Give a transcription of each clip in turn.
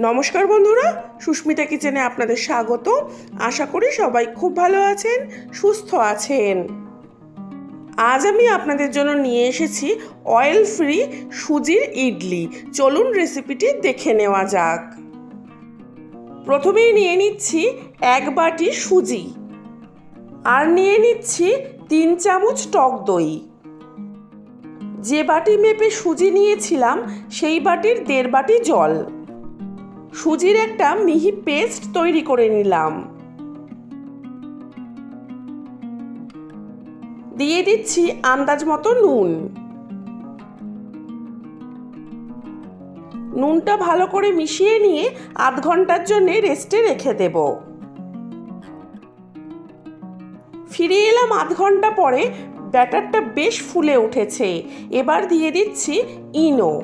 নমস্কার বন্ধুরা, সুস্মিতা কিচেনে আপনাদের স্বাগত। আশা করি সবাই খুব ভালো আছেন, সুস্থ আছেন। আজ আমি আপনাদের জন্য নিয়ে এসেছি অয়েল ফ্রি সুজির ইডলি। চলুন রেসিপিটি দেখে নেওয়া যাক। প্রথমেই নিয়ে নিচ্ছি এক বাটি সুজি আর নিয়ে নিচ্ছি তিন চামচ টক দই। যে বাটি মেপে সুজি নিয়েছিলাম, সেই বাটির দেড় বাটি জল। সুজির একটা মিহি পেস্ট তৈরি করে নিলাম। দিয়ে দিচ্ছি আন্দাজ মতো নুন। নুনটা ভালো করে মিশিয়ে নিয়ে আধ ঘণ্টার জন্য রেস্টে রেখে দেব। ফিরে এলাম আধ ঘণ্টা পরে ব্যাটারটা বেশ ফুলে উঠেছে। এবার দিয়ে দিচ্ছি ইনো।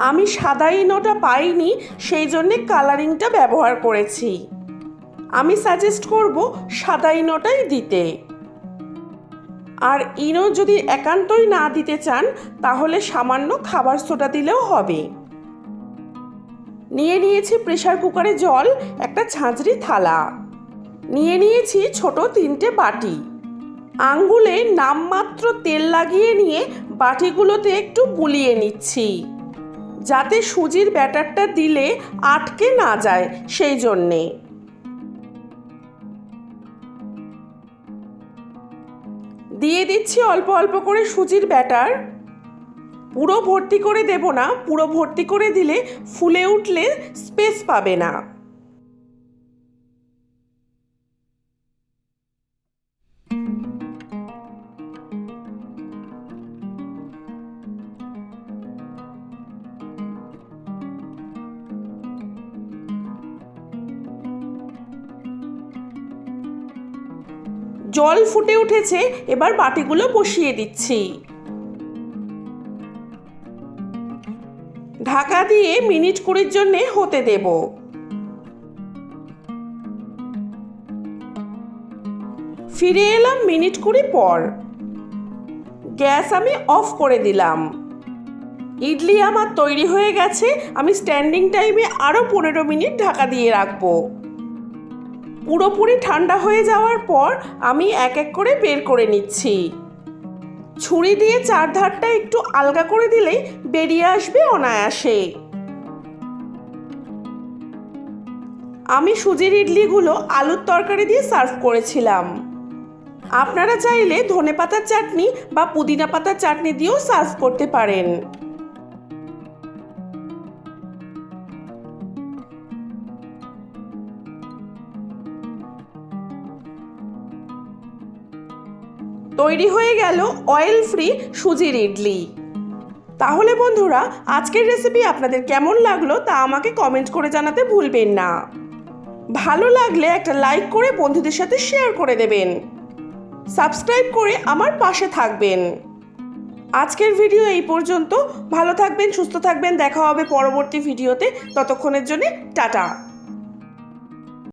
আমি সাদা ইনোটা পাইনি, সেই জন্যে কালারিংটা ব্যবহার করেছি। আমি সাজেস্ট করব সাদা ইনোটাই দিতে। আর ইনো যদি একান্তই না দিতে চান, তাহলে সামান্য খাবার সোডা দিলেও হবে। নিয়ে নিয়েছি প্রেশার কুকারে জল, একটা ঝাঁঝরি থালা। নিয়ে নিয়েছি ছোট তিনটে বাটি। আঙ্গুলে নামমাত্র তেল লাগিয়ে নিয়ে বাটিগুলোতে একটু বুলিয়ে নিচ্ছি। যাতে সুজির ব্যাটারটা দিলে আটকে না যায় সেই জন্যে। দিয়ে দিচ্ছি অল্প অল্প করে সুজির ব্যাটার। পুরো ভর্তি করে দেব না, পুরো ভর্তি করে দিলে ফুলে উঠলে স্পেস পাবে না। জল ফুটে উঠেছে, এবার বাটিগুলো বসিয়ে দিচ্ছি। ঢাকা দিয়ে মিনিট কুড়ির জন্যে হতে দেব। ফিরে এলাম মিনিট কুড়ি পর। গ্যাস আমি অফ করে দিলাম। ইডলি আমার তৈরি হয়ে গেছে, আমি স্ট্যান্ডিং টাইমে আরও পনেরো মিনিট ঢাকা দিয়ে রাখব। পুরোপুরি ঠান্ডা হয়ে যাওয়ার পর আমি এক এক করে বের করে নিচ্ছি। ছুরি দিয়ে চার ধারটা একটু আলগা করে দিলেই বেরিয়ে আসবে অনায়াসে। আমি সুজির ইডলিগুলো আলুর তরকারি দিয়ে সার্ভ করেছিলাম। আপনারা চাইলে ধনে পাতার চাটনি বা পুদিনা পাতার চাটনি দিয়েও সার্ভ করতে পারেন। তৈরি হয়ে গেল অয়েল ফ্রি সুজির ইডলি তাহলে বন্ধুরা, আজকের রেসিপি আপনাদের কেমন লাগল তা আমাকে কমেন্ট করে জানাতে ভুলবেন না। ভালো লাগলে একটা লাইক করে বন্ধুদের সাথে শেয়ার করে দেবেন। সাবস্ক্রাইব করে আমার পাশে থাকবেন। আজকের ভিডিও এই পর্যন্ত। ভালো থাকবেন, সুস্থ থাকবেন। দেখা হবে পরবর্তী ভিডিওতে ততক্ষণের জন্য টাটা।